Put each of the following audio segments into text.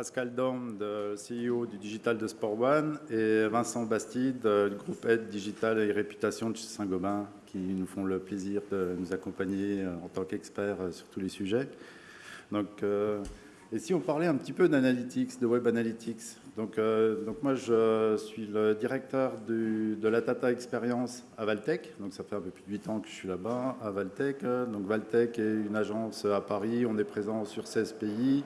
Pascal Dorme, le CEO du Digital de Sport One, et Vincent Bastide, du groupe Aide Digital et Réputation de Saint-Gobain, qui nous font le plaisir de nous accompagner en tant qu'experts sur tous les sujets. Donc, et si on parlait un petit peu d'analytics, de web analytics donc, euh, donc, moi, je suis le directeur de la Data Experience à Valtech. Donc, ça fait un peu plus de 8 ans que je suis là-bas, à Valtech. Donc, Valtech est une agence à Paris. On est présent sur 16 pays.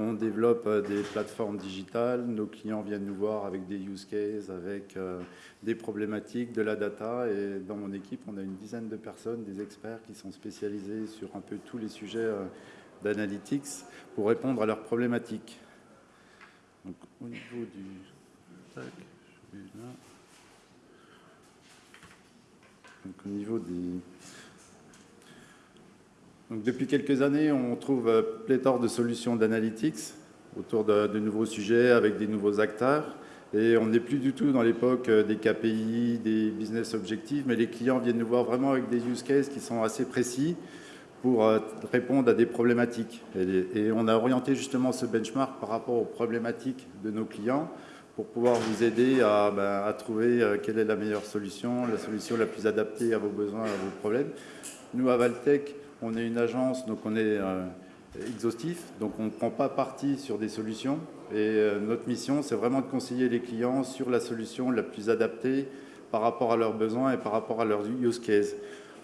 On développe euh, des plateformes digitales. Nos clients viennent nous voir avec des use cases, avec euh, des problématiques, de la data. Et dans mon équipe, on a une dizaine de personnes, des experts qui sont spécialisés sur un peu tous les sujets d'analytics pour répondre à leurs problématiques. Donc, au niveau du... Donc, au niveau des... Depuis quelques années, on trouve euh, pléthore de solutions d'analytics autour de, nouveaux sujets avec des nouveaux acteurs. Et on n'est plus du tout dans l'époque euh, des KPI, des business objectives, mais les clients viennent nous voir vraiment avec des use cases qui sont assez précis pour euh, répondre à des problématiques. Et, on a orienté justement ce benchmark par rapport aux problématiques de nos clients pour pouvoir vous aider à, ben, trouver euh, quelle est la meilleure solution, la solution la plus adaptée à vos besoins, à vos problèmes. Nous, à Valtech, on est une agence, donc on est euh, exhaustif, donc on ne prend pas parti sur des solutions. Et notre mission, c'est vraiment de conseiller les clients sur la solution la plus adaptée par rapport à leurs besoins et par rapport à leurs use cases.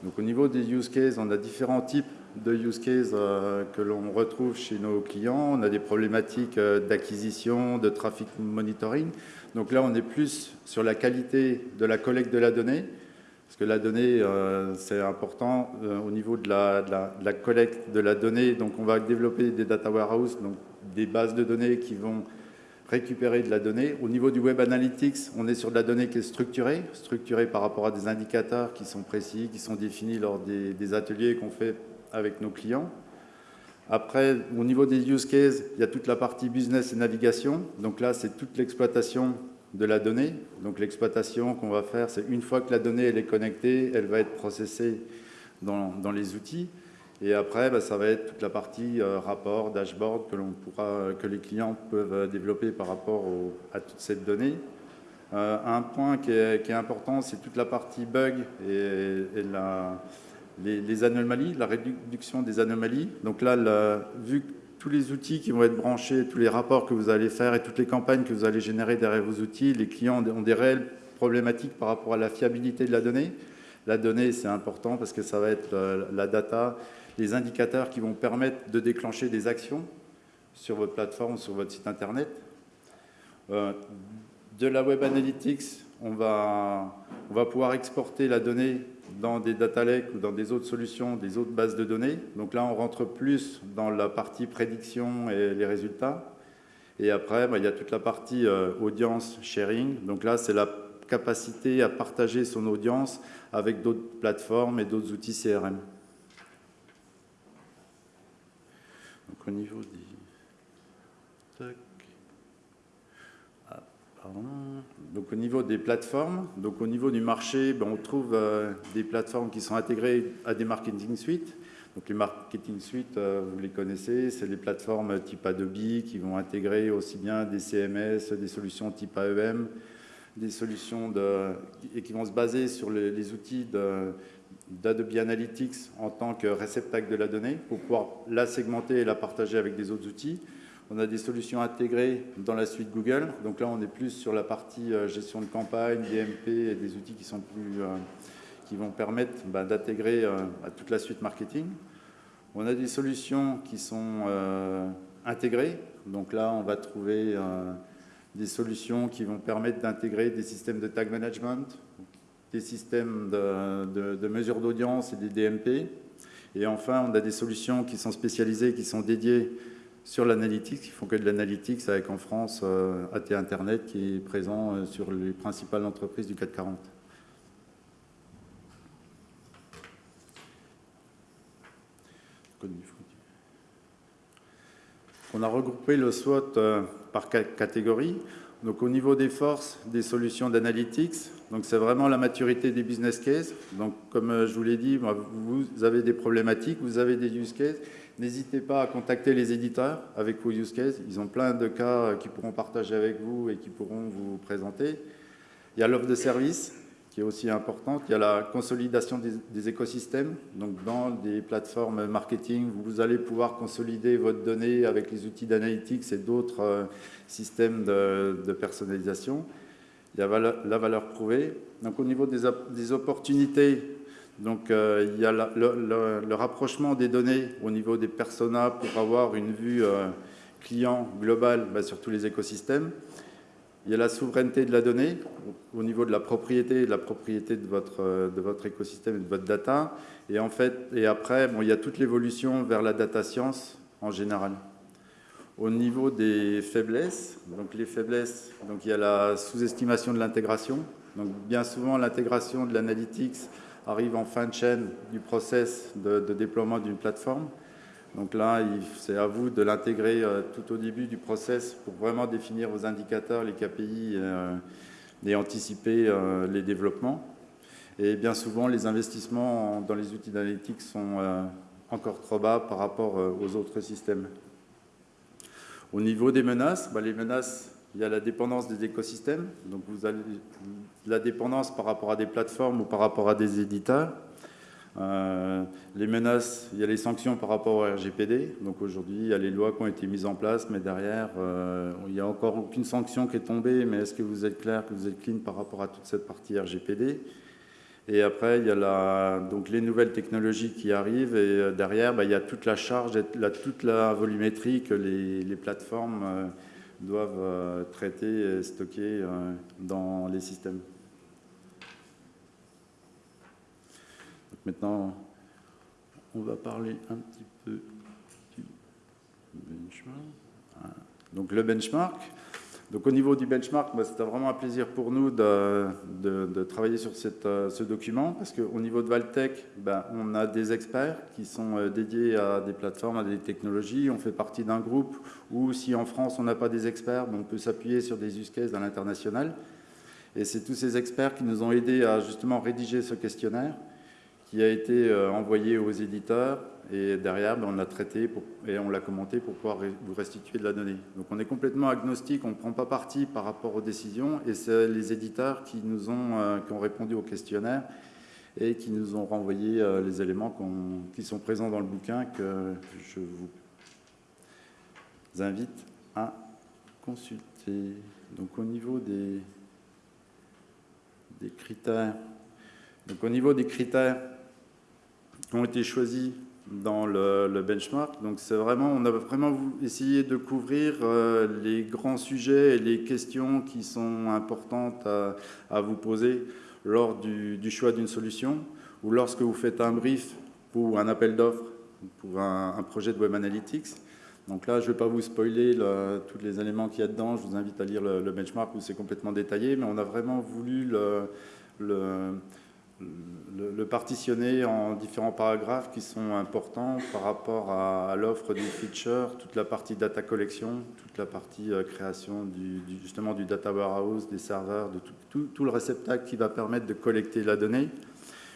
Donc au niveau des use cases, on a différents types de use cases euh, que l'on retrouve chez nos clients. On a des problématiques euh, d'acquisition, de traffic monitoring. Donc là, on est plus sur la qualité de la collecte de la donnée, parce que la donnée, euh, c'est important au niveau de la, collecte de la donnée. Donc on va développer des data warehouses, donc des bases de données qui vont récupérer de la donnée. Au niveau du Web Analytics, on est sur de la donnée qui est structurée, structurée par rapport à des indicateurs qui sont précis, qui sont définis lors des, ateliers qu'on fait avec nos clients. Après, au niveau des use cases, il y a toute la partie business et navigation. Donc là, c'est toute l'exploitation de la donnée. Donc l'exploitation qu'on va faire, c'est une fois que la donnée est connectée, elle va être processée dans, dans les outils. Et après, bah, ça va être toute la partie euh, rapport, dashboard que, pourra, que les clients peuvent euh, développer par rapport à toute cette donnée. Euh, un point qui est, important, c'est toute la partie bug et, les, anomalies, la réduction des anomalies. Donc là, vu que tous les outils qui vont être branchés, tous les rapports que vous allez faire et toutes les campagnes que vous allez générer derrière vos outils, les clients ont des réelles problématiques par rapport à la fiabilité de la donnée. La donnée, c'est important parce que ça va être la data les indicateurs qui vont permettre de déclencher des actions sur votre plateforme, sur votre site internet. Euh, de la Web Analytics, on va pouvoir exporter la donnée dans des data lakes ou dans des autres solutions, des autres bases de données. Donc là, on rentre plus dans la partie prédiction et les résultats. Et après, bah, il y a toute la partie euh, audience sharing. Donc là, c'est la capacité à partager son audience avec d'autres plateformes et d'autres outils CRM. au niveau des... Ah, donc au niveau des plateformes, donc au niveau du marché, ben, on trouve euh, des plateformes qui sont intégrées à des marketing suites. Donc les marketing suites, euh, vous les connaissez, c'est les plateformes type Adobe qui vont intégrer aussi bien des CMS, des solutions type AEM, des solutions et qui vont se baser sur les, les outils d'Adobe Analytics en tant que réceptacle de la donnée pour pouvoir la segmenter et la partager avec des autres outils. On a des solutions intégrées dans la suite Google. Donc là, on est plus sur la partie euh, gestion de campagne, DMP et des outils qui, sont plus, euh, qui vont permettre bah, d'intégrer euh, à toute la suite marketing. On a des solutions qui sont intégrées. Donc là, on va trouver des solutions qui vont permettre d'intégrer des systèmes de tag management, des systèmes de, de, mesure d'audience et des DMP. Et enfin, on a des solutions qui sont spécialisées, qui sont dédiées sur l'analytique, qui font que de l'analytique, avec en France euh, AT Internet qui est présent euh, sur les principales entreprises du CAC 40. On a regroupé le SWOT euh, par catégorie. Donc au niveau des forces, des solutions d'analytics, c'est vraiment la maturité des business cases. Donc comme euh, je vous l'ai dit, vous avez des problématiques, vous avez des use cases. N'hésitez pas à contacter les éditeurs avec vos use cases. Ils ont plein de cas qu'ils pourront partager avec vous et qui pourront vous présenter. Il y a l'offre de service qui est aussi importante. Il y a la consolidation des, écosystèmes. Donc, dans des plateformes marketing, vous allez pouvoir consolider votre donnée avec les outils d'analytics et d'autres euh, systèmes de, personnalisation. Il y a la valeur prouvée. Donc, au niveau des, opportunités, donc, euh, il y a le, rapprochement des données au niveau des personas pour avoir une vue euh, client globale bah, sur tous les écosystèmes. Il y a la souveraineté de la donnée au niveau de la propriété, de la propriété de votre, euh, de votre écosystème et de votre data. Et, en fait, et après, bon, il y a toute l'évolution vers la data science en général. Au niveau des faiblesses, donc les faiblesses, donc il y a la sous-estimation de l'intégration. Donc bien souvent, l'intégration de l'analytics arrive en fin de chaîne du process de déploiement d'une plateforme. Donc là, c'est à vous de l'intégrer euh, tout au début du process pour vraiment définir vos indicateurs, les KPI euh, et anticiper euh, les développements. Et bien souvent, les investissements dans les outils d'analytique sont encore trop bas par rapport aux autres systèmes. Au niveau des menaces, bah, les menaces, il y a la dépendance des écosystèmes. Donc la dépendance par rapport à des plateformes ou par rapport à des éditeurs. Euh, les menaces, il y a les sanctions par rapport au RGPD. Donc aujourd'hui, il y a les lois qui ont été mises en place, mais derrière, euh, il n'y a encore aucune sanction qui est tombée. Mais est-ce que vous êtes clair, que vous êtes clean par rapport à toute cette partie RGPD Et après, il y a donc les nouvelles technologies qui arrivent. Et euh, derrière, bah, il y a toute la charge, toute la volumétrie que les plateformes doivent traiter et stocker dans les systèmes. Maintenant, on va parler un petit peu du benchmark. Donc le benchmark. Donc au niveau du benchmark, c'était vraiment un plaisir pour nous de, travailler sur euh, ce document parce qu'au niveau de Valtech, bah, on a des experts qui sont euh, dédiés à des plateformes, à des technologies. On fait partie d'un groupe où si en France on n'a pas des experts, bah, on peut s'appuyer sur des use cases à l'international. Et c'est tous ces experts qui nous ont aidés à justement rédiger ce questionnaire qui a été euh, envoyé aux éditeurs et derrière, ben, on l'a traité et on l'a commenté pour pouvoir vous restituer de la donnée. Donc on est complètement agnostique, on ne prend pas parti par rapport aux décisions et c'est les éditeurs qui nous ont, euh, qui ont répondu au questionnaire et qui nous ont renvoyé euh, les éléments qui sont présents dans le bouquin que je vous invite à consulter. Donc au niveau des, des critères, donc au niveau des critères, ont été choisis dans le, benchmark. Donc c'est vraiment, on a vraiment essayé de couvrir euh, les grands sujets et les questions qui sont importantes à, vous poser lors du, choix d'une solution ou lorsque vous faites un brief pour un appel d'offres pour un, projet de Web Analytics. Donc là, je ne vais pas vous spoiler tous les éléments qu'il y a dedans. Je vous invite à lire le, benchmark où c'est complètement détaillé, mais on a vraiment voulu le le, partitionner en différents paragraphes qui sont importants par rapport à, l'offre du feature, toute la partie data collection, toute la partie euh, création du, justement du data warehouse, des serveurs, de tout, le réceptacle qui va permettre de collecter la donnée.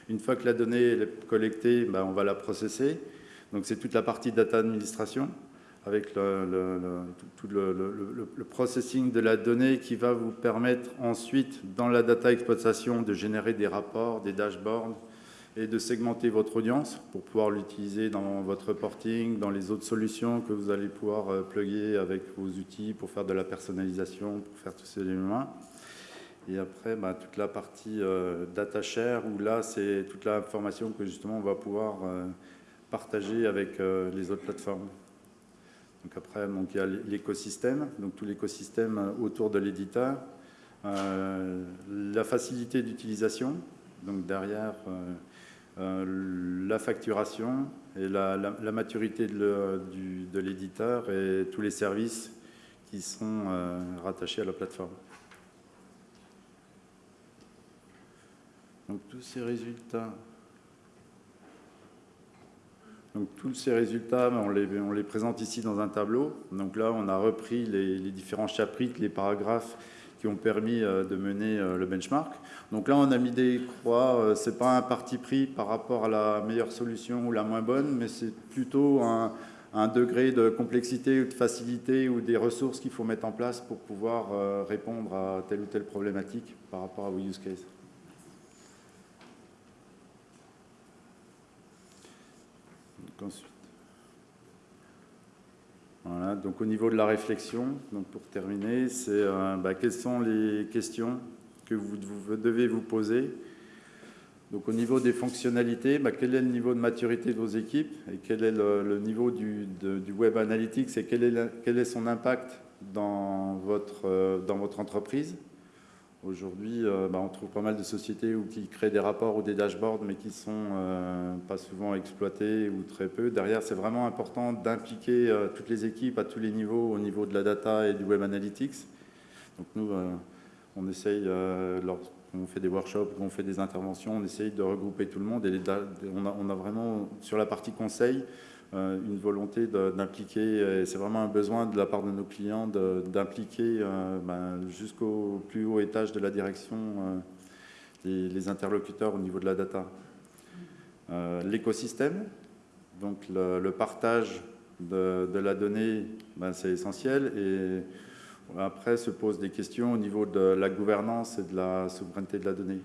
Une fois que la donnée est collectée, ben, on va la processer. Donc c'est toute la partie data administration avec le, processing de la donnée qui va vous permettre ensuite, dans la data exploitation, de générer des rapports, des dashboards et de segmenter votre audience pour pouvoir l'utiliser dans votre reporting, dans les autres solutions que vous allez pouvoir euh, plugger avec vos outils pour faire de la personnalisation, pour faire tous ces éléments. Et après, bah, toute la partie euh, data share, où là, c'est toute l'information que justement on va pouvoir euh, partager avec les autres plateformes. Donc après, donc, il y a l'écosystème, donc tout l'écosystème autour de l'éditeur, euh, la facilité d'utilisation, donc derrière euh, euh, la facturation et la, maturité de l'éditeur et tous les services qui sont rattachés à la plateforme. Donc tous ces résultats tous ces résultats, on les, présente ici dans un tableau. Donc là, on a repris les, différents chapitres, les paragraphes qui ont permis de mener le benchmark. Donc là, on a mis des croix, ce n'est pas un parti pris par rapport à la meilleure solution ou la moins bonne, mais c'est plutôt un, un degré de complexité ou de facilité ou des ressources qu'il faut mettre en place pour pouvoir euh, répondre à telle ou telle problématique par rapport à vos use cases. Voilà, donc au niveau de la réflexion, pour terminer, c'est euh, bah, quelles sont les questions que vous devez vous poser? Donc au niveau des fonctionnalités, bah, quel est le niveau de maturité de vos équipes et quel est le, niveau du, Web Analytics et quel est, son impact dans votre, euh, dans votre entreprise? Aujourd'hui, euh, bah, on trouve pas mal de sociétés où, qui créent des rapports ou des dashboards, mais qui ne sont euh, pas souvent exploités ou très peu. Derrière, c'est vraiment important d'impliquer toutes les équipes à tous les niveaux, au niveau de la data et du Web Analytics. Donc nous, on essaye, lors, on fait des workshops, on fait des interventions, on essaye de regrouper tout le monde. Et on, a, vraiment, sur la partie conseil, euh, une volonté d'impliquer, c'est vraiment un besoin de la part de nos clients d'impliquer euh, ben, jusqu'au plus haut étage de la direction euh, les, interlocuteurs au niveau de la data. L'écosystème, donc le, partage de, la donnée, ben, c'est essentiel. Et après se posent des questions au niveau de la gouvernance et de la souveraineté de la donnée.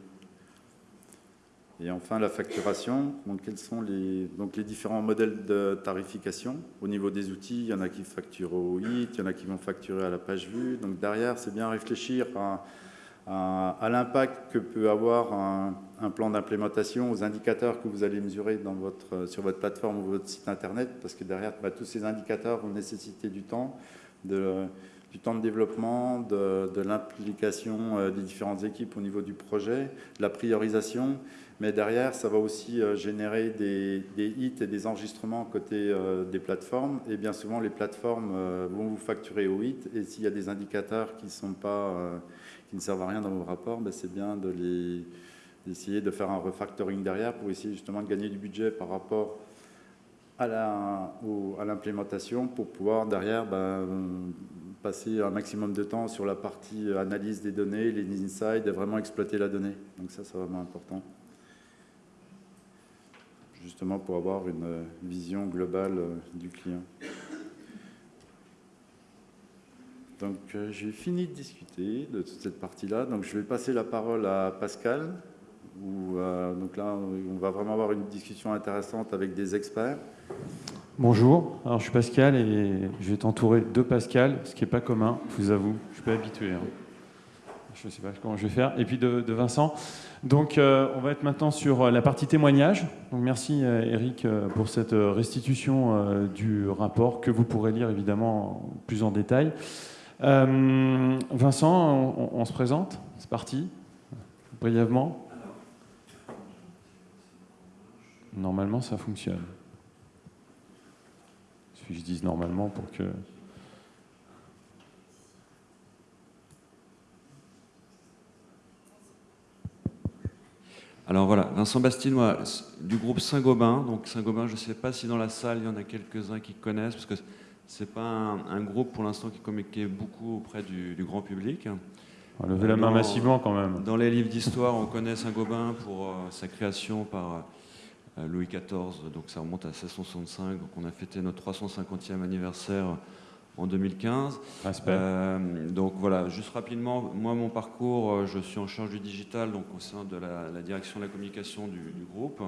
Et enfin, la facturation. Donc, quels sont les, donc, les différents modèles de tarification Au niveau des outils, il y en a qui facturent au hit, il y en a qui vont facturer à la page vue. Donc, derrière, c'est bien réfléchir à, l'impact que peut avoir un, plan d'implémentation, aux indicateurs que vous allez mesurer sur votre plateforme ou votre site Internet, parce que derrière, bah, tous ces indicateurs vont nécessiter du temps, du temps de développement, de, l'implication euh, des différentes équipes au niveau du projet, la priorisation, mais derrière, ça va aussi euh, générer des, hits et des enregistrements côté euh, des plateformes, et bien souvent, les plateformes vont vous facturer au hit, et s'il y a des indicateurs qui, ne servent à rien dans vos rapports, ben, c'est bien de d'essayer de faire un refactoring derrière pour essayer justement de gagner du budget par rapport à l'implémentation pour pouvoir derrière ben, passer un maximum de temps sur la partie analyse des données, les insights, et vraiment exploiter la donnée. Donc ça, c'est vraiment important. Justement pour avoir une vision globale euh, du client. Donc euh, j'ai fini de discuter de toute cette partie-là. Donc je vais passer la parole à Pascal. Euh, donc là, on va vraiment avoir une discussion intéressante avec des experts. Bonjour, alors je suis Pascal et je vais t'entourer de Pascal, ce qui n'est pas commun, je vous avoue, je suis pas habitué. Hein. Je ne sais pas comment je vais faire. Et puis de, Vincent. Donc euh, on va être maintenant sur euh, la partie témoignage. Donc merci euh, Eric pour cette restitution du rapport que vous pourrez lire évidemment plus en détail. Vincent, on se présente, c'est parti, brièvement. Normalement ça fonctionne je dise normalement pour que... Alors voilà, Vincent Bastinois du groupe Saint-Gobain. Donc Saint-Gobain, je ne sais pas si dans la salle il y en a quelques-uns qui connaissent, parce que ce n'est pas un, groupe pour l'instant qui communique beaucoup auprès du, grand public. On va lever la main massivement quand même. Dans les livres d'histoire, on connaît Saint-Gobain pour euh, sa création par Louis XIV, donc ça remonte à 1665, donc on a fêté notre 350e anniversaire en 2015. Euh, donc voilà, juste rapidement, moi mon parcours, euh, je suis en charge du digital, donc au sein de la, direction de la communication du, groupe.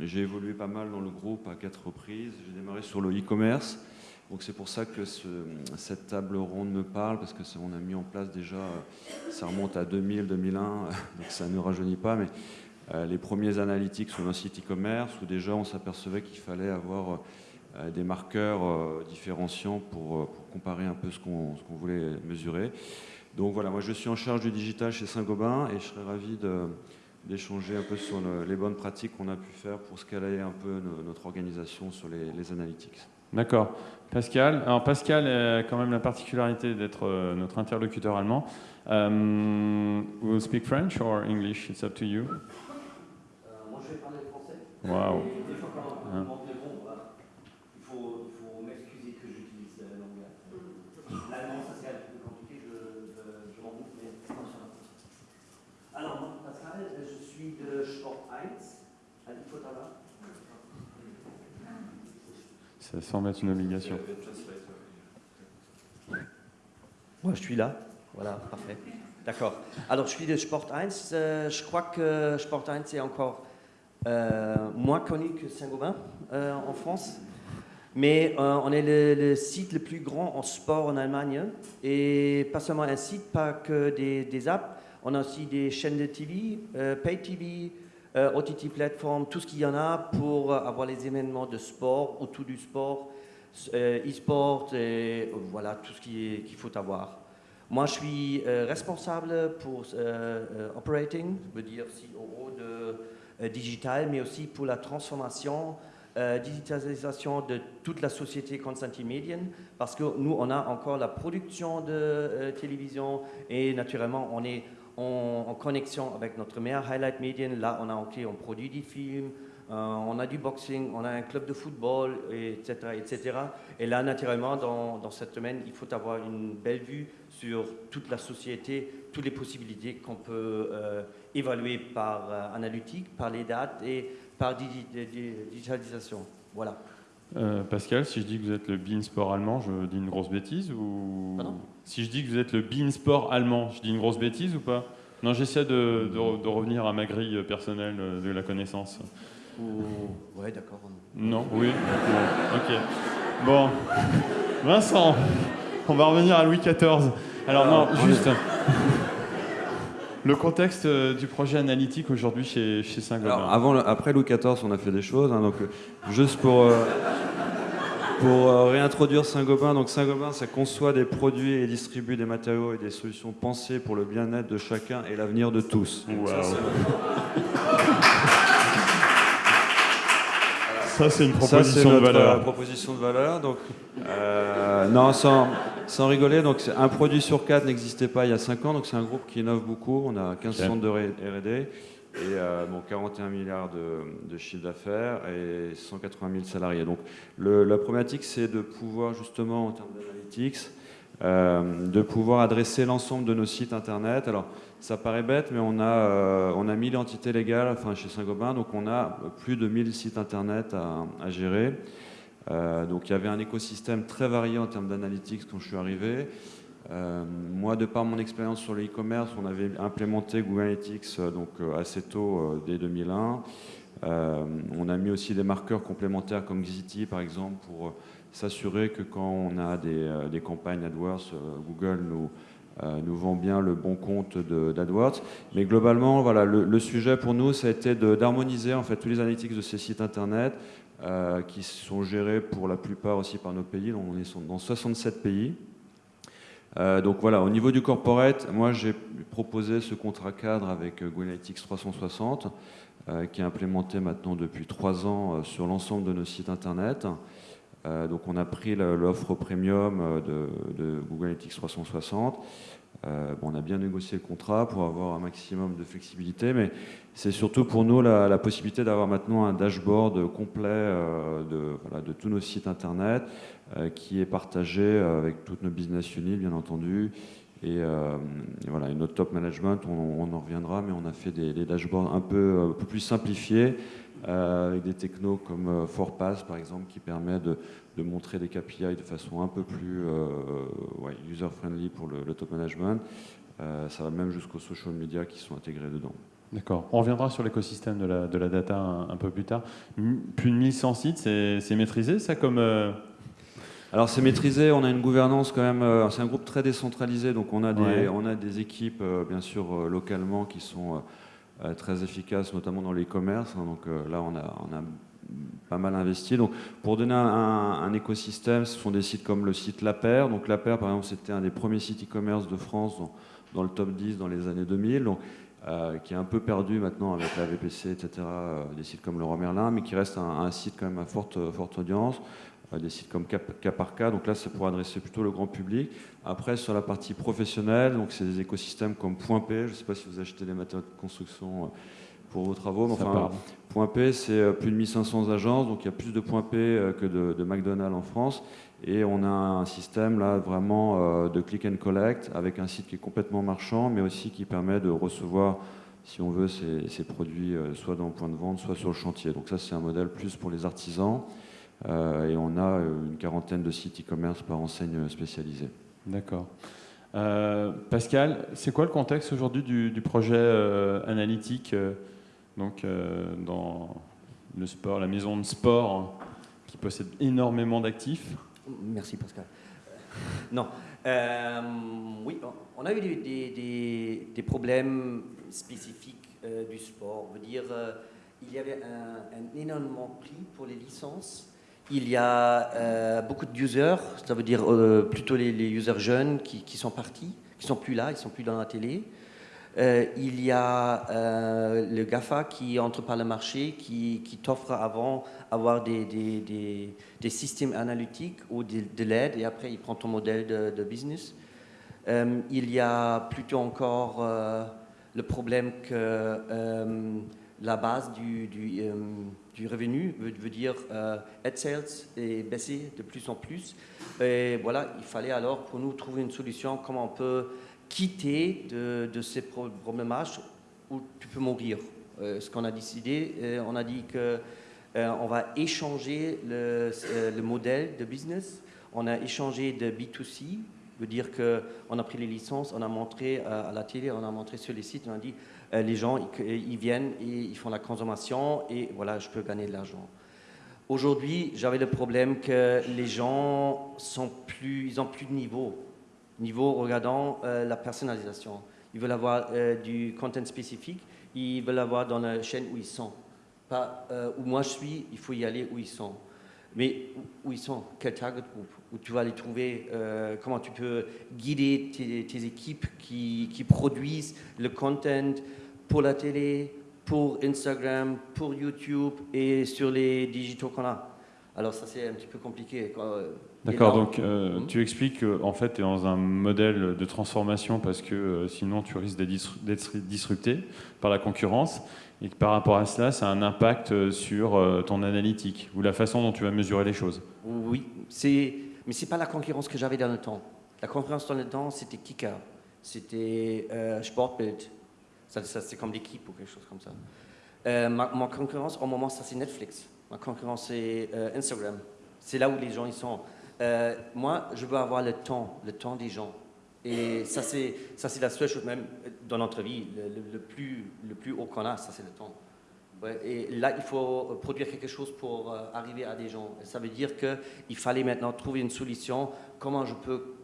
j'ai évolué pas mal dans le groupe à quatre reprises. J'ai démarré sur le e-commerce. Donc c'est pour ça que cette table ronde me parle, parce que on a mis en place déjà, ça remonte à 2000, 2001, donc ça ne rajeunit pas, mais euh, les premiers analytiques sur un site e-commerce où déjà on s'apercevait qu'il fallait avoir euh, des marqueurs euh, différenciants pour, comparer un peu ce qu'on voulait mesurer. Donc voilà, moi je suis en charge du digital chez Saint-Gobain et je serais ravi d'échanger un peu sur les bonnes pratiques qu'on a pu faire pour scaler un peu notre organisation sur les, analytics. D'accord. Pascal, alors Pascal a quand même la particularité d'être notre interlocuteur allemand. Um, we'll speak French or English, it's up to you. Waouh. Hein. Il faut, m'excuser que j'utilise la langue. L'allemand, ça c'est un peu compliqué, je, je, je m'en doute, mais Alors, Pascal, je suis de Sport 1 à Ça semble être une obligation. Moi, je suis là. Voilà, parfait. D'accord. Alors, je suis de Sport 1. Euh, je crois que Sport 1 est encore moins connu que Saint-Gobain euh, en France. Mais on est le, site le plus grand en sport en Allemagne. Et pas seulement un site, pas que des, apps. On a aussi des chaînes de TV, Pay TV, OTT Platform, tout ce qu'il y en a pour avoir les événements de sport, autour du sport, e-sport, et voilà tout ce qu'il faut avoir. Moi, je suis euh, responsable pour euh, euh, operating, je veux dire CEO de digital, mais aussi pour la transformation, digitalisation de toute la société Constantin Median, parce que nous, on a encore la production de télévision et naturellement, on est en, connexion avec notre meilleur highlight median. Là, on a on produit des films, on a du boxing, on a un club de football, etc. etc. Et là, naturellement, dans, dans cette domaine, il faut avoir une belle vue sur toute la société, toutes les possibilités qu'on peut euh, évaluer par euh, analytique, par les dates et par digitalisation. Voilà. Euh, Pascal, si je dis que vous êtes le Bean Sport allemand, je dis une grosse bêtise ou Si je dis que vous êtes le Bean Sport allemand, je dis une grosse bêtise ou pas? Non, j'essaie de, de, revenir à ma grille personnelle de la connaissance. Ouais, d'accord. Non, oui. ok. Bon, Vincent, on va revenir à Louis XIV. Alors non, juste le contexte euh, du projet analytique aujourd'hui chez, chez Saint-Gobain. Avant, après Louis XIV, on a fait des choses. Hein, donc, euh, juste pour, euh, pour réintroduire Saint-Gobain, donc Saint-Gobain, ça conçoit des produits et distribue des matériaux et des solutions pensées pour le bien-être de chacun et l'avenir de tous. Ça, c'est une proposition de valeur. proposition de valeur. Donc, non, sans, sans rigoler, donc un produit sur quatre n'existait pas il y a 5 ans, donc c'est un groupe qui innove beaucoup. On a 15 centres de R&D et euh, bon, 41 milliards de, de chiffre d'affaires et 180 000 salariés. Donc la problématique, c'est de pouvoir justement, en termes d'analytics, euh, de pouvoir adresser l'ensemble de nos sites internet. Alors, ça paraît bête, mais on a, euh, on a 1000 entités légales enfin, chez Saint-Gobain, donc on a plus de 1000 sites internet à, à gérer. Euh, donc il y avait un écosystème très varié en termes d'analytics quand je suis arrivé. Euh, moi, de par mon expérience sur le e-commerce, on avait implémenté Google Analytics euh, donc, assez tôt, dès 2001. on a mis aussi des marqueurs complémentaires comme Xity, par exemple, pour s'assurer que quand on a des, campagnes AdWords, Google nous, vend bien le bon compte d'AdWords. Mais globalement, voilà, le, le, sujet pour nous, ça a été d'harmoniser en fait tous les analytics de ces sites internet, euh, qui sont gérés pour la plupart aussi par nos pays. Donc on est dans 67 pays. Euh, donc voilà, au niveau du corporate, moi j'ai proposé ce contrat cadre avec Analytics 360, euh, qui est implémenté maintenant depuis trois ans sur l'ensemble de nos sites internet. donc on a pris l'offre premium de, Google Analytics 360. Bon, on a bien négocié le contrat pour avoir un maximum de flexibilité, mais c'est surtout pour nous la, possibilité d'avoir maintenant un dashboard complet euh, de, tous nos sites internet euh, qui est partagé euh, avec toutes nos business units, bien entendu. Et, voilà, notre top management, on, en reviendra, mais on a fait des, dashboards un peu, plus simplifiés avec des technos comme Forpass, par exemple, qui permet de, montrer des KPI de façon un peu plus user-friendly pour le, le, top management. ça va même jusqu'aux social media qui sont intégrés dedans. D'accord. On reviendra sur l'écosystème de la, de la data un, peu plus tard. Plus de 1100 sites, c'est maîtrisé ça comme... Euh, Alors c'est maîtrisé, on a une gouvernance quand même, euh, c'est un groupe très décentralisé, donc on a des, on a des équipes euh, bien sûr localement qui sont très efficaces, notamment dans l'e-commerce. Hein. donc là on a, on a pas mal investi. Donc, pour donner un, écosystème, ce sont des sites comme le site La Paire. Donc, La Paire, par exemple, c'était un des premiers sites e-commerce de France dans, dans, le top 10 dans les années 2000. Donc, euh, qui est un peu perdu maintenant avec la VPC, etc., euh, des sites comme Leroy Merlin, mais qui reste un, site quand même à forte, forte audience, euh, des sites comme Cas par Cas, donc là c'est pour adresser plutôt le grand public. Après sur la partie professionnelle, donc c'est des écosystèmes comme Point P, je ne sais pas si vous achetez des matériaux de construction pour vos travaux, mais enfin, Point P c'est plus de 1500 agences, donc il y a plus de Point P que de, McDonald's en France, et on a un système là vraiment euh, de click and collect avec un site qui est complètement marchand, mais aussi qui permet de recevoir, si on veut, ces, produits euh, soit dans le point de vente, soit sur le chantier. Donc ça, c'est un modèle plus pour les artisans. et on a une quarantaine de sites e-commerce par enseigne spécialisée. D'accord. Pascal, c'est quoi le contexte aujourd'hui du, projet analytique donc, dans le sport, la maison de sport qui possède énormément d'actifs Merci Pascal. Non. oui, on a eu des, problèmes spécifiques du sport. veut dire, il y avait un, énormément prix pour les licences. Il y a euh, beaucoup de users, ça veut dire euh, plutôt les, users jeunes qui, sont partis, qui sont plus là, ils sont plus dans la télé. Euh, il y a le GAFA qui entre par le marché, qui, t'offre avant avoir des, des, systèmes analytiques ou de, l'aide et après il prend ton modèle de, business. il y a plutôt encore le problème que la base du, du, euh, du revenu veut, dire euh, ad sales est baissé de plus en plus. Et voilà, il fallait alors pour nous trouver une solution comment on peut quitter de, ces problèmes où tu peux mourir. Euh, ce qu'on a décidé, euh, on a dit que on va échanger le, le, modèle de business. On a échangé de B2C, veut dire qu'on a pris les licences, on a montré à la télé, on a montré sur les sites, on a dit euh, les gens, ils, viennent et ils font la consommation et voilà, je peux gagner de l'argent. Aujourd'hui, j'avais le problème que les gens sont plus, ils ont plus de niveau. Niveau regardant euh, la personnalisation. Ils veulent avoir euh, du content spécifique, ils veulent avoir dans la chaîne où ils sont. Pas où moi je suis, il faut y aller où ils sont. Mais où ils sont, quel target group, où tu vas les trouver, comment tu peux guider tes, équipes qui, qui, produisent le content, pour la télé, pour Instagram, pour YouTube et sur les digitaux qu'on a? Alors ça c'est un petit peu compliqué. D'accord, donc euh, hmm? tu expliques qu'en fait tu es dans un modèle de transformation parce que euh, sinon tu risques d'être disrupté par la concurrence et que par rapport à cela ça a un impact euh, sur ton analytique ou la façon dont tu vas mesurer les choses. Oui, mais ce n'est pas la concurrence que j'avais dans le temps. La concurrence dans le temps c'était Kika, c'était Sportbild, ça, c'est comme l'équipe ou quelque chose comme ça. Euh, ma, concurrence, au moment, ça c'est Netflix. Ma concurrence, c'est Instagram. C'est là où les gens ils sont. Euh, moi, je veux avoir le temps, le temps des gens. Et ça, c'est, ça, c'est la seule chose, même dans notre vie, le, plus, le plus haut qu'on a, ça, c'est le temps. et là, il faut produire quelque chose pour arriver à des gens. ça veut dire qu'il fallait maintenant trouver une solution. Comment je peux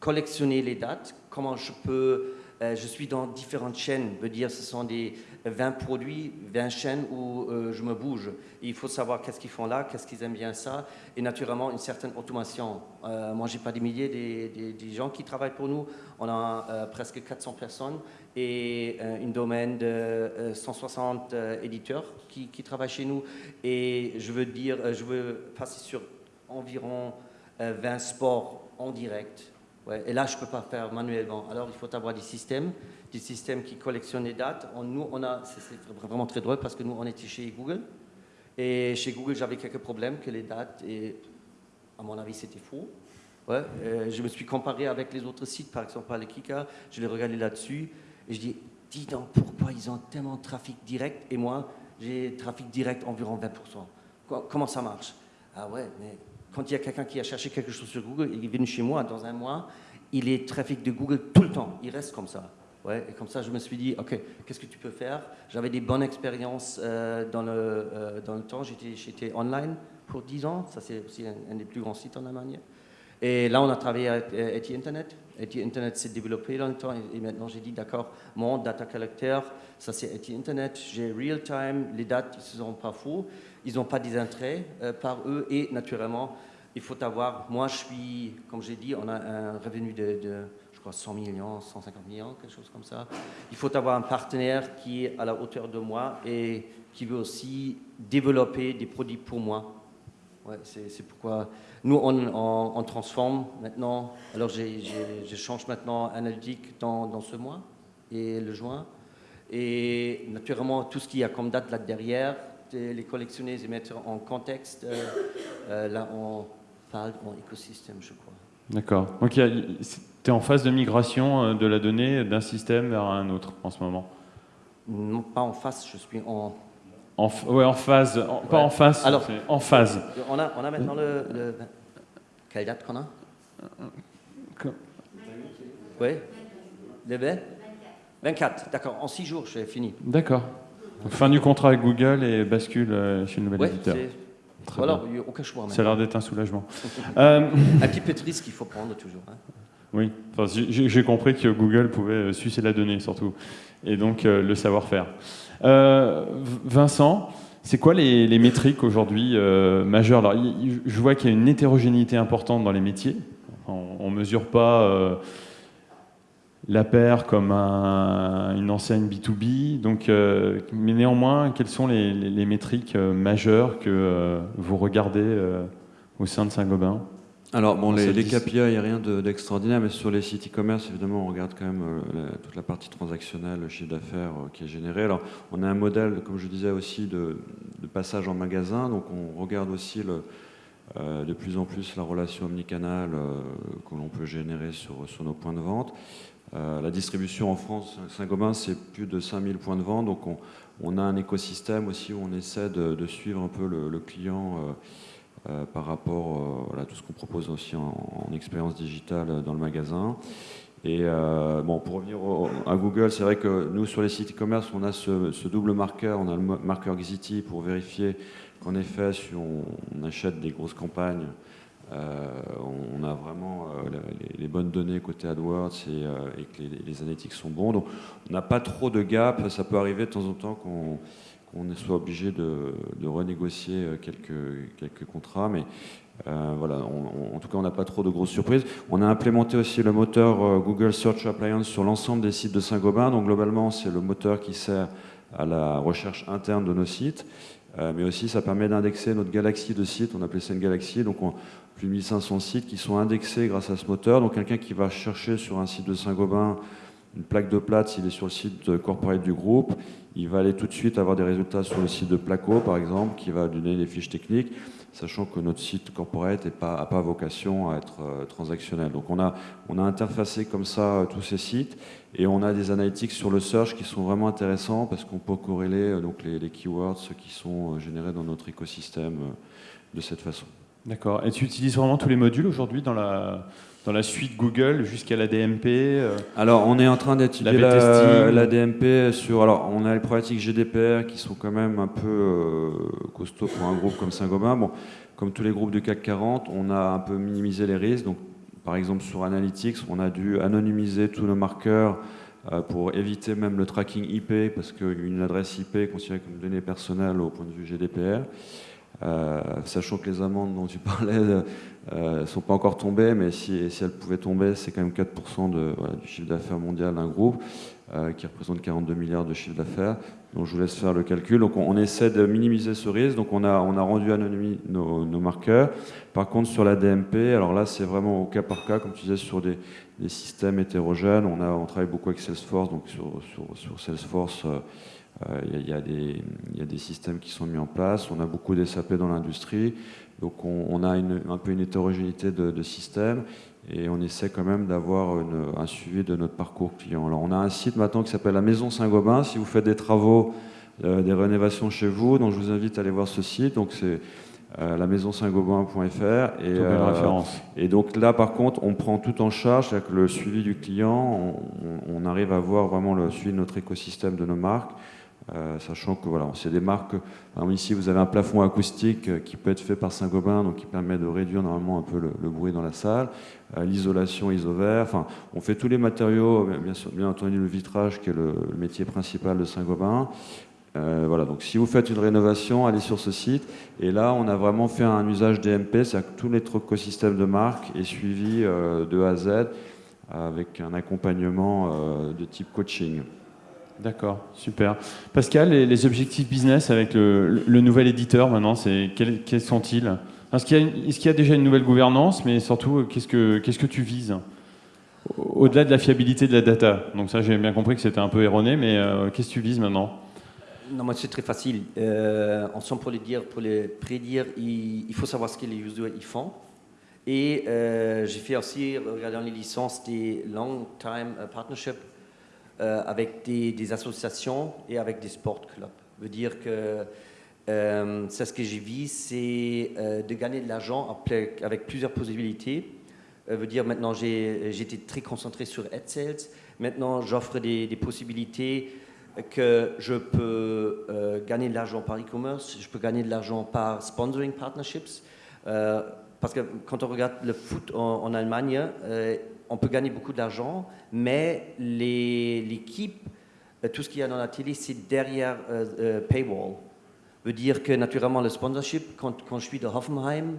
collectionner les dates? Comment je peux euh, je suis dans différentes chaînes, veut dire ce sont des 20 produits, 20 chaînes où euh, je me bouge. il faut savoir qu'est-ce qu'ils font là, qu'est-ce qu'ils aiment bien ça, et naturellement une certaine automation. Euh, moi, j'ai pas des milliers des, des, gens qui travaillent pour nous. On a presque 400 personnes et une domaine de 160 éditeurs qui, qui, travaillent chez nous. Et je veux dire, je veux passer sur environ 20 sports en direct et là, je peux pas faire manuellement. Alors, il faut avoir des systèmes, des systèmes qui collectionnent les dates. nous, on a, c'est vraiment très drôle parce que nous, on était chez Google. Et chez Google, j'avais quelques problèmes que les dates, et à mon avis, c'était faux. Ouais, je me suis comparé avec les autres sites, par exemple, les Kika, je l'ai regardé là-dessus, et je dis, dis donc, pourquoi ils ont tellement de trafic direct, et moi, j'ai trafic direct environ 20%. Comment ça marche? Ah ouais, mais quand il y a quelqu'un qui a cherché quelque chose sur Google, il est venu chez moi dans un mois, il est trafic de Google tout le temps, il reste comme ça. Et comme ça, je me suis dit, OK, qu'est-ce que tu peux faire? J'avais des bonnes expériences euh, dans, le, euh, dans le temps. J'étais online pour 10 ans. Ça, c'est aussi un, des plus grands sites en Allemagne. Et là, on a travaillé avec euh, Internet. ETI Internet s'est développé dans le temps. Et, maintenant, j'ai dit, d'accord, mon data collector, ça c'est ETI Internet. J'ai real time. Les dates, ils ne sont pas faux ils n'ont pas des intérêts par eux et naturellement, il faut avoir, moi je suis, comme j'ai dit, on a un revenu de, crois 100 millions, 150 millions, quelque chose comme ça. Il faut avoir un partenaire qui est à la hauteur de moi et qui veut aussi développer des produits pour moi. Ouais, c'est pourquoi nous, on, transforme maintenant. Alors, je change maintenant analytique dans, dans, ce mois et le juin. Et naturellement, tout ce qu'il y a comme date là derrière, les collectionner et mettre en contexte. Euh, euh, là, on parle en écosystème, je crois. D'accord. Donc, tu es en phase de migration euh, de la donnée d'un système vers un autre en ce moment Non, pas en face, je suis en en, ouais, en phase, pas en face, Alors, en phase. On a, on a maintenant le, le... Quelle date qu'on a Oui Le 20 24, d'accord. En 6 jours, j'ai fini. D'accord. Fin du contrat avec Google et bascule euh, chez le nouvel Ouais, éditeur. Très Voilà, bien. aucun choix. Ça a l'air d'être un soulagement. Euh, Un petit peu de risque qu'il faut prendre toujours. hein. Oui, enfin, j'ai compris que Google pouvait euh, sucer la donnée surtout, et donc euh, le savoir-faire. Euh, Vincent, c'est quoi les, métriques aujourd'hui majeures? Alors, Je vois qu'il y a une hétérogénéité importante dans les métiers. On ne mesure pas la paire comme un- une enseigne B2B. Donc, mais néanmoins, quelles sont les, métriques majeures que vous regardez au sein de Saint-Gobain? Alors, bon, les, les. KPI, il n'y a rien de- d'extraordinaire, mais sur les sites e-commerce, évidemment, on regarde quand même euh, la- toute la partie transactionnelle, le chiffre d'affaires euh, qui est généré. Alors, on a un modèle, comme je disais aussi, de, de passage en magasin, donc on regarde aussi le, euh, de plus en plus la relation omnicanal euh, que l'on peut générer sur, sur nos points de vente. La distribution en France, Saint-Gobain, c'est plus de 5000 points de vente, donc on, on a un écosystème aussi où on essaie de, de suivre un peu le, le client. Euh, par rapport euh, à tout ce qu'on propose aussi en, en expérience digitale euh, dans le magasin. Et bon, pour revenir à Google, c'est vrai que nous, sur les sites e-commerce, on a ce, double marqueur. On a le marqueur Xity pour vérifier qu'en effet, si on, achète des grosses campagnes, on a vraiment les, bonnes données côté AdWords et, et que les, les analytics sont bons. Donc, on n'a pas trop de gap. Ça peut arriver de temps en temps qu'on qu'on soit obligé de, renégocier euh, quelques, contrats, mais euh, voilà, on- on- en tout cas, on n'a pas trop de grosses surprises. On a implémenté aussi le moteur euh, Google Search Appliance sur l'ensemble des sites de Saint-Gobain. Donc, globalement, c'est le moteur qui sert à la recherche interne de nos sites, mais aussi ça permet d'indexer notre galaxie de sites. On appelait ça une galaxie, donc on, plus de 1500 sites qui sont indexés grâce à ce moteur. Donc, quelqu'un qui va chercher sur un site de Saint-Gobain une plaque de plate, s'il est sur le site corporate du groupe, il va aller tout de suite avoir des résultats sur le site de Placo, par exemple, qui va donner les fiches techniques, sachant que notre site corporate n'a pas, vocation à être euh, transactionnel. Donc on a, on a interfacé comme ça euh, tous ces sites et on a des analytics sur le search qui sont vraiment intéressants parce qu'on peut corréler euh, donc les, les keywords qui sont générés dans notre écosystème de cette façon. D'accord. Et tu utilises vraiment tous les modules aujourd'hui dans la, dans la suite Google jusqu'à la DMP euh, Alors, on est en train d'étudier La la, B-testing. la DMP sur. Alors, on a les problématiques GDPR qui sont quand même un peu euh, costauds pour un groupe comme Saint-Gobain. Bon, comme tous les groupes du CAC 40, on a un peu minimisé les risques. Donc, par exemple, sur Analytics, on a dû anonymiser tous nos marqueurs euh, pour éviter même le tracking IP, parce qu'une adresse IP est considérée comme donnée personnelle au point de vue GDPR. Euh, sachant que les amendes dont tu parlais ne sont pas encore tombées, mais si, elles pouvaient tomber, c'est quand même 4% de, voilà, du chiffre d'affaires mondial d'un groupe, euh, qui représente 42 milliards de chiffre d'affaires. Donc je vous laisse faire le calcul. Donc on, essaie de minimiser ce risque. Donc on a, rendu anonyme nos, marqueurs. Par contre, sur la DMP, alors là, c'est vraiment au cas par cas, comme tu disais, sur des, systèmes hétérogènes. On, a, on travaille beaucoup avec Salesforce. Donc sur, Salesforce, euh, euh, il y, a- il y a des- il y a des systèmes qui sont mis en place. On a beaucoup d'SAP dans l'industrie. Donc on, on a une- un peu une hétérogénéité de, de systèmes et on essaie quand même d'avoir un suivi de notre parcours client. Alors on a un site maintenant qui s'appelle la Maison Saint-Gobain. Si vous faites des travaux, euh, des rénovations chez vous, donc je vous invite à aller voir ce site. Donc c'est euh, la maison saint-gobain.fr et, euh, et donc là, par contre, on prend tout en charge, c'est-à-dire que le suivi du client, on, on- on arrive à voir vraiment le suivi de notre écosystème de nos marques, euh, sachant que voilà, c'est des marques. ici, vous avez un plafond acoustique euh, qui peut être fait par Saint-Gobain, donc qui permet de réduire normalement un peu le, bruit dans la salle, euh, l'isolation isovert. Enfin, on fait tous les matériaux, bien, entendu le vitrage qui est le, métier principal de Saint-Gobain. Voilà, donc si vous faites une rénovation, allez sur ce site. Et là, on a vraiment fait un usage DMP, c'est-à-dire que tout notre écosystème de marque est suivi de A à Z avec un accompagnement de type coaching. D'accord, super. Pascal, les, objectifs business avec le, nouvel éditeur maintenant, quels, quels sont-ils? Est-ce qu'il y, a déjà une nouvelle gouvernance, mais surtout, euh, qu'est-ce que, tu vises? Au-delà de la fiabilité de la data. Donc ça, j'ai bien compris que c'était un peu erroné, mais euh, qu'est-ce que tu vises maintenant? Non, moi c'est très facile. Euh, ensemble, pour le dire, pour le prédire, il, faut savoir ce que les users ils font. Et euh, j'ai fait aussi, regardant les licences, des long time euh, partnerships euh, avec des, associations et avec des sport clubs. Veut dire que euh, c'est ce que j'ai vu, c'est euh, de gagner de l'argent avec plusieurs possibilités. Veut dire maintenant j'étais très concentré sur AdSales. Maintenant j'offre des, possibilités que je peux gagner de l'argent par e-commerce, je peux gagner de l'argent par sponsoring partnerships. parce que quand on regarde le foot en, Allemagne, on peut gagner beaucoup d'argent, mais l'équipe, tout ce qu'il y a dans la télé, c'est derrière paywall veut dire que naturellement le sponsorship, quand, je suis de Hoffenheim,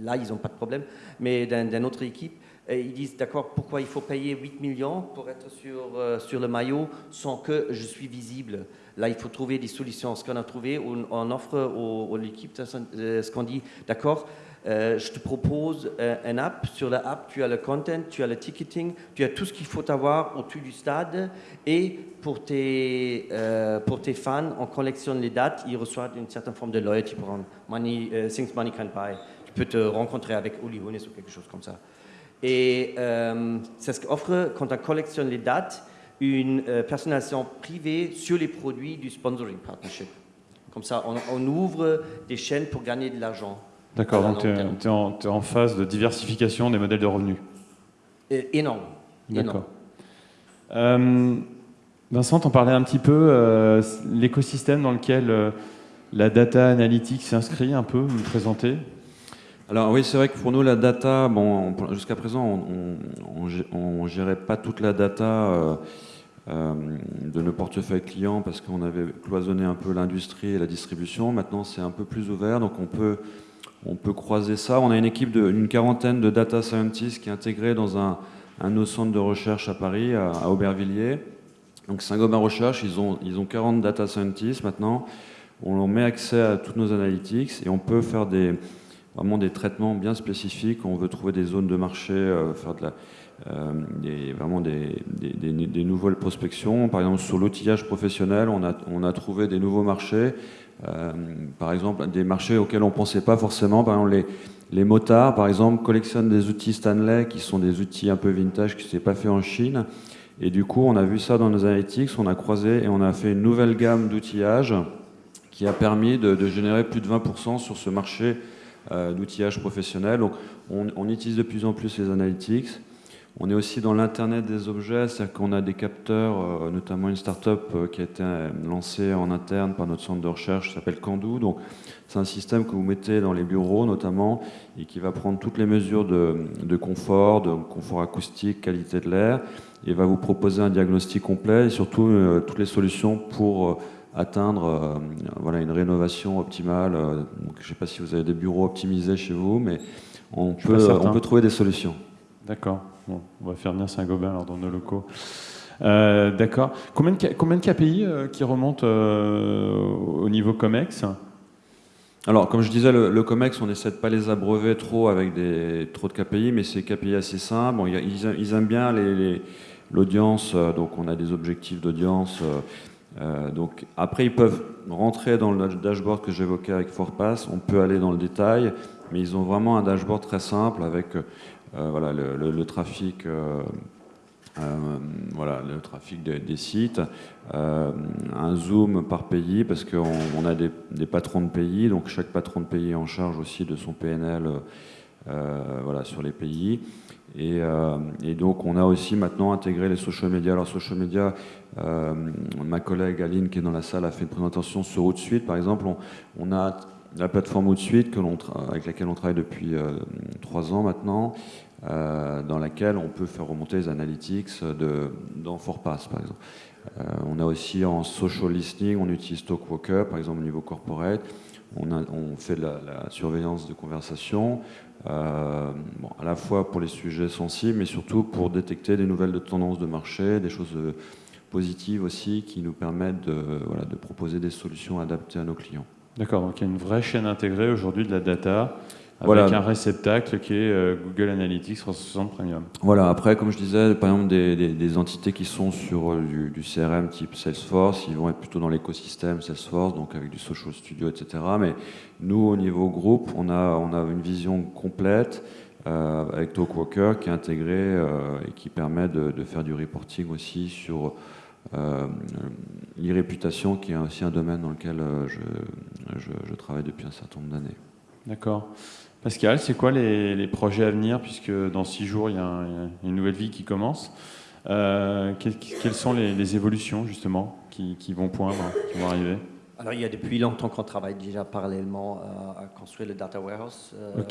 là ils n'ont pas de problème, mais d'une autre équipe, euh, ils disent d'accord, pourquoi il faut payer 8 millions pour être sur, euh, le maillot sans que je suis visible? Là, il faut trouver des solutions. Ce qu'on a trouvé, on, offre aux, l'équipe euh, ce qu'on dit, d'accord, euh, je te propose euh, un app. Sur l'app, tu as le content, tu as le ticketing, tu as tout ce qu'il faut avoir au-dessus du stade. Et pour tes, euh, fans, on collectionne les dates. Ils reçoivent une certaine forme de loyalty pour money, things money can buy. Tu peux te rencontrer avec Oli Hones ou quelque chose comme ça. Et c'est ce qu'offre, quand on collectionne les dates, une personnalisation privée sur les produits du sponsoring partnership. Comme ça, on ouvre des chaînes pour gagner de l'argent. D'accord, donc tu es, en phase de diversification des modèles de revenus. énorme. D'accord. Euh, Vincent, on parlait un petit peu, euh, l'écosystème dans lequel euh, la data analytics s'inscrit un peu, vous me présentez? Alors oui, c'est vrai que pour nous, la data, bon, jusqu'à présent, on ne gérait pas toute la data de nos portefeuilles clients parce qu'on avait cloisonné un peu l'industrie et la distribution. Maintenant, c'est un peu plus ouvert, donc on peut on peut croiser ça. On a une équipe d'une quarantaine de data scientists qui est intégrée dans un, un de nos centres de recherche à Paris, à, Aubervilliers. Donc Saint-Gobain Recherche, ils ont, ils ont 40 data scientists maintenant. On leur met accès à toutes nos analytics et on peut faire des, vraiment des traitements bien spécifiques. On veut trouver des zones de marché, euh, faire de la, des, vraiment des, nouvelles prospections. Par exemple, sur l'outillage professionnel, on a, trouvé des nouveaux marchés euh, par exemple, des marchés auxquels on ne pensait pas forcément. Par exemple, les, motards, par exemple, collectionnent des outils Stanley qui sont des outils un peu vintage qui ne s'est pas fait en Chine. Et du coup, on a vu ça dans nos analytics, on a croisé et on a fait une nouvelle gamme d'outillage qui a permis de, générer plus de 20% sur ce marché euh, d'outillage professionnel. Donc, on, on, utilise de plus en plus les analytics. On est aussi dans l'Internet des objets, c'est-à-dire qu'on a des capteurs, euh, notamment une start-up euh, qui a été euh, lancée en interne par notre centre de recherche qui s'appelle Candou. Donc, c'est un système que vous mettez dans les bureaux notamment et qui va prendre toutes les mesures de, confort, de confort acoustique, qualité de l'air et va vous proposer un diagnostic complet et surtout toutes les solutions pour atteindre voilà, une rénovation optimale. je ne sais pas si vous avez des bureaux optimisés chez vous, mais on, peut, on peut trouver des solutions. D'accord on va faire venir Saint-Gobain dans nos locaux. Euh, d'accord. Combien de, KPI euh, qui remontent euh, au niveau COMEX? Alors, comme je disais, le, COMEX, on essaie de pas les abreuver trop avec des, trop de KPI, mais c'est KPI assez simple. Bon, ils, aiment bien l'audience, donc on a des objectifs d'audience. donc après, ils peuvent rentrer dans le dashboard que j'évoquais avec Forpass. On peut aller dans le détail, mais ils ont vraiment un dashboard très simple avec voilà, le, trafic. Euh, euh, voilà, le trafic des sites, un zoom par pays parce qu'on a des, patrons de pays, donc chaque patron de pays est en charge aussi de son PNL voilà, sur les pays. Et, donc on a aussi maintenant intégré les social media. Alors social media, ma collègue Aline qui est dans la salle a fait une présentation sur Outsuite par exemple. On, on a la plateforme Outsuite que avec laquelle on travaille depuis trois ans maintenant, euh, dans laquelle on peut faire remonter les analytics de, dans Forpass, par exemple. Euh, on a aussi en social listening, on utilise Talkwalker, par exemple au niveau corporate. On, fait de la, surveillance de conversation, euh, bon, à la fois pour les sujets sensibles, mais surtout pour détecter des nouvelles de tendances de marché, des choses positives aussi qui nous permettent de proposer des solutions adaptées à nos clients. D'accord, donc il y a une vraie chaîne intégrée aujourd'hui de la data avec un réceptacle qui est euh, Google Analytics 360 Premium. Voilà, après, comme je disais, par exemple, des, entités qui sont sur euh, du, CRM type Salesforce, ils vont être plutôt dans l'écosystème Salesforce, donc avec du Social Studio, etc. Mais nous, au niveau groupe, on a, on a une vision complète euh, avec Talkwalker qui est intégré et qui permet de, faire du reporting aussi sur l'e-réputation, qui est aussi un domaine dans lequel je, je, travaille depuis un certain nombre d'années. D'accord. Pascal, c'est quoi les, projets à venir, puisque dans six jours, il y a, une nouvelle vie qui commence quelles, sont les, évolutions, justement, qui, qui, vont poindre, qui vont arriver? Alors, il y a depuis longtemps qu'on travaille déjà parallèlement à, construire le data warehouse. Euh,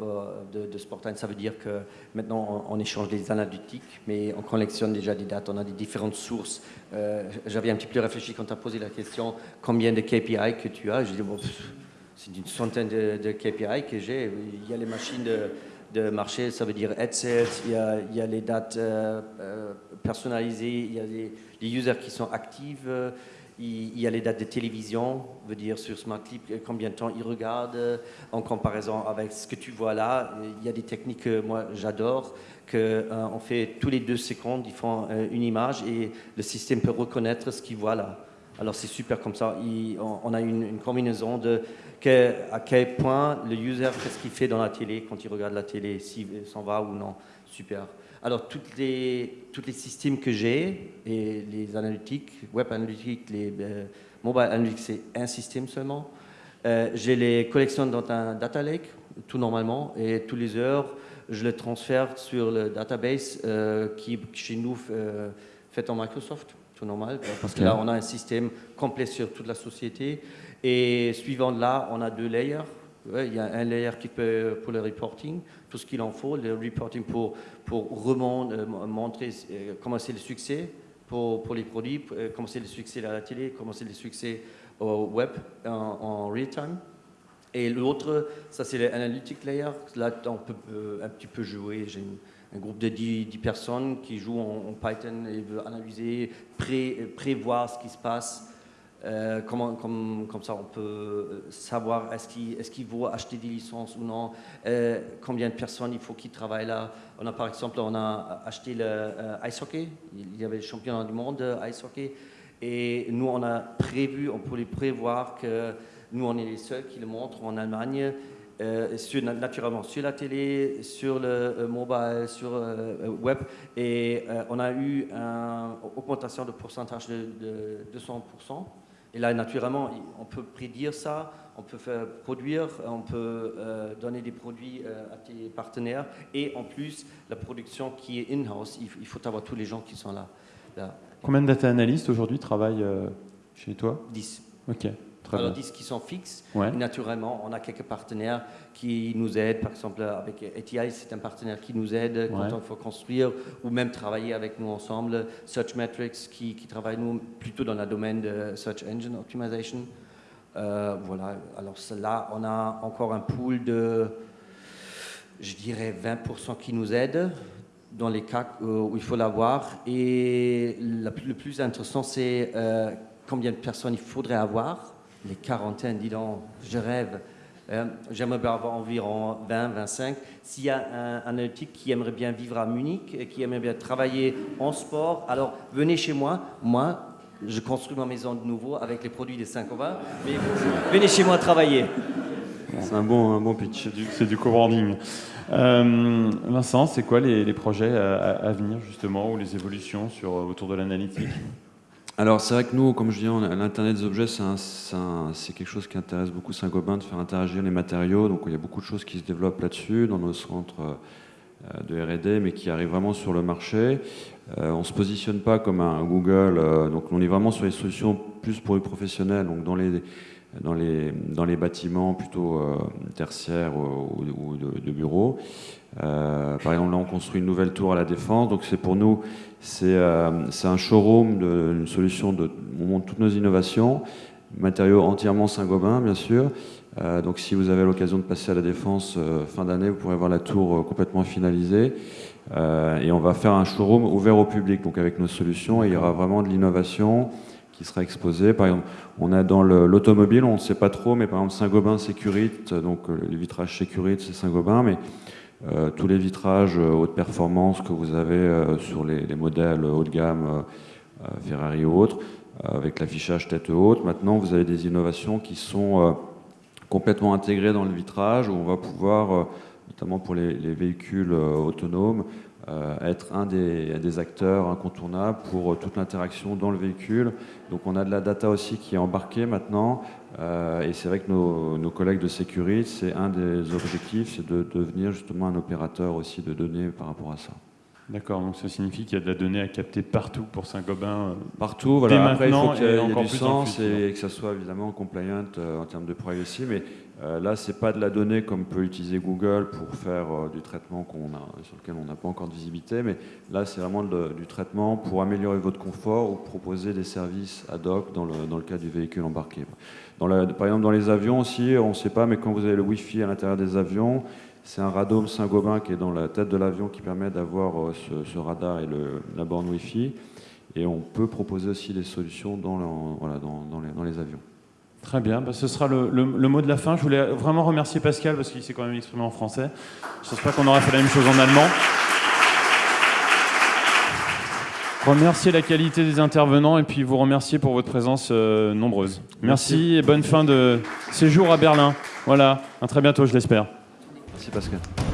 de, de Sportline, ça veut dire que maintenant on, échange des analytiques, mais on collectionne déjà des dates, on a des différentes sources. Euh, j'avais un petit peu réfléchi quand tu as posé la question combien de KPI que tu as? J'ai dit, bon, c'est une centaine de, KPI que j'ai. Il y a les machines de, marché, ça veut dire headset, il y a, il y a les dates euh, personnalisées, il y a les users qui sont actifs. Il, y a les dates de télévision, veut dire sur Smart Clip, combien de temps ils regardent en comparaison avec ce que tu vois là. Il y a des techniques que moi j'adore, qu'on euh, fait tous les deux secondes, ils font euh, une image et le système peut reconnaître ce qu'il voit là. Alors c'est super comme ça. on, a une, combinaison de à quel point le user, qu'est-ce qu'il fait dans la télé quand il regarde la télé, s'il s'en va ou non. Super. Alors, toutes les, tous les systèmes que j'ai, et les analytiques, web analytics, les euh, mobile analytics, c'est un système seulement. Euh, j'ai les collections dans un data lake, tout normalement, et tous les heures, je les transfère sur le database euh, qui, chez nous, fait en Microsoft, tout normal, parce que là, on a un système complet sur toute la société. Et suivant là, on a deux layers. il y a un layer qui peut pour le reporting, tout ce qu'il en faut, le reporting pour, pour remontrer, euh, montrer euh, comment c'est le succès pour, pour les produits, euh, comment c'est le succès à la télé, comment c'est le succès au web en, real time. Et l'autre, ça c'est l'analytic layer. Là, on peut un petit peu jouer. J'ai un groupe de 10, personnes qui jouent en, Python et veulent analyser, pré, prévoir ce qui se passe euh, comment, comme, ça, on peut euh, savoir est-ce qu'il est qu vaut acheter des licences ou non, euh, combien de personnes il faut qui travaillent là. On a par exemple, on a acheté le ice hockey, il y avait le championnat du monde de ice hockey, et nous on a prévu, on pouvait prévoir que nous on est les seuls qui le montrent en Allemagne. Sur, naturellement sur la télé, sur le mobile, sur le web, et on a eu une augmentation de pourcentage de, de 200%. Et là, naturellement, on peut prédire ça, on peut faire produire, on peut euh, donner des produits euh, à tes partenaires. Et en plus, la production qui est in-house, il, faut avoir tous les gens qui sont là. Combien de data analystes aujourd'hui travaillent euh, chez toi? 10. Ok. Alors, 10 qui sont fixes. Naturellement, on a quelques partenaires qui nous aident. Par exemple, avec ATI, c'est un partenaire qui nous aide quand il faut construire ou même travailler avec nous ensemble. Searchmetrics, qui, qui travaille nous plutôt dans le domaine de Search Engine Optimization. Euh, voilà. Alors, là, on a encore un pool de, je dirais, 20% qui nous aident dans les cas où il faut l'avoir. Et le plus intéressant, c'est euh, combien de personnes il faudrait avoir les quarantaines, dis donc, je rêve. Euh, j'aimerais avoir environ 20, 25. S'il y a un, analytique qui aimerait bien vivre à Munich, et qui aimerait bien travailler en sport, alors venez chez moi. Moi, je construis ma maison de nouveau avec les produits des 5 20, mais venez chez moi travailler. C'est un bon, pitch. C'est du, co-branding. Euh, Vincent, c'est quoi les, projets à, venir justement ou les évolutions sur, autour de l'analytique? Alors c'est vrai que nous, comme je dis, l'Internet des objets, c'est quelque chose qui intéresse beaucoup Saint-Gobain, de faire interagir les matériaux. Donc il y a beaucoup de choses qui se développent là-dessus dans nos centres euh, de R&D, mais qui arrivent vraiment sur le marché. Euh, on ne se positionne pas comme un Google, euh, donc on est vraiment sur les solutions plus pour les professionnels, donc dans les, bâtiments plutôt tertiaires ou, de, bureaux. Par exemple, là, on construit une nouvelle tour à la Défense, donc c'est pour nous euh, c'est un showroom, de, une solution de, on montre toutes nos innovations, matériaux entièrement Saint-Gobain, bien sûr. Euh, donc si vous avez l'occasion de passer à la Défense euh, fin d'année, vous pourrez voir la tour complètement finalisée. et on va faire un showroom ouvert au public, donc avec nos solutions, et il y aura vraiment de l'innovation qui sera exposée. Par exemple, on a dans l'automobile, on ne sait pas trop, mais par exemple Saint-Gobain Sécurite, donc les vitrages Sécurite, c'est Saint-Gobain, mais euh, tous les vitrages euh, haute performance que vous avez euh, sur les, modèles haut de gamme, Ferrari ou autres, avec l'affichage tête haute. Maintenant, vous avez des innovations qui sont complètement intégrées dans le vitrage, où on va pouvoir, notamment pour les, véhicules autonomes, être un des, acteurs incontournables pour toute l'interaction dans le véhicule. Donc on a de la data aussi qui est embarquée maintenant. et c'est vrai que nos, collègues de sécurité, c'est un des objectifs, c'est de devenir justement un opérateur aussi de données par rapport à ça. D'accord, donc ça signifie qu'il y a de la donnée à capter partout pour Saint-Gobain euh, Partout, voilà. Après, il faut qu'il y ait, du sens et que ça soit évidemment compliant euh, en termes de privacy. Mais euh, là, ce n'est pas de la donnée comme peut utiliser Google pour faire du traitement qu'on a, sur lequel on n'a pas encore de visibilité. Mais là, c'est vraiment du traitement pour améliorer votre confort ou proposer des services ad hoc dans le, dans le cas du véhicule embarqué. Dans par exemple, dans les avions aussi, on ne sait pas, mais quand vous avez le Wi-Fi à l'intérieur des avions, c'est un radome Saint-Gobain qui est dans la tête de l'avion qui permet d'avoir euh, ce, radar et le, la borne Wi-Fi. Et on peut proposer aussi des solutions dans, voilà, dans, les, avions. Très bien, bah, ce sera le, mot de la fin. Je voulais vraiment remercier Pascal parce qu'il s'est quand même exprimé en français. Je ne pense pas qu'on aurait fait la même chose en allemand. Remercier la qualité des intervenants et puis vous remercier pour votre présence euh, nombreuse. Merci et bonne fin de séjour à Berlin. Voilà, à très bientôt, je l'espère. C'est parce que...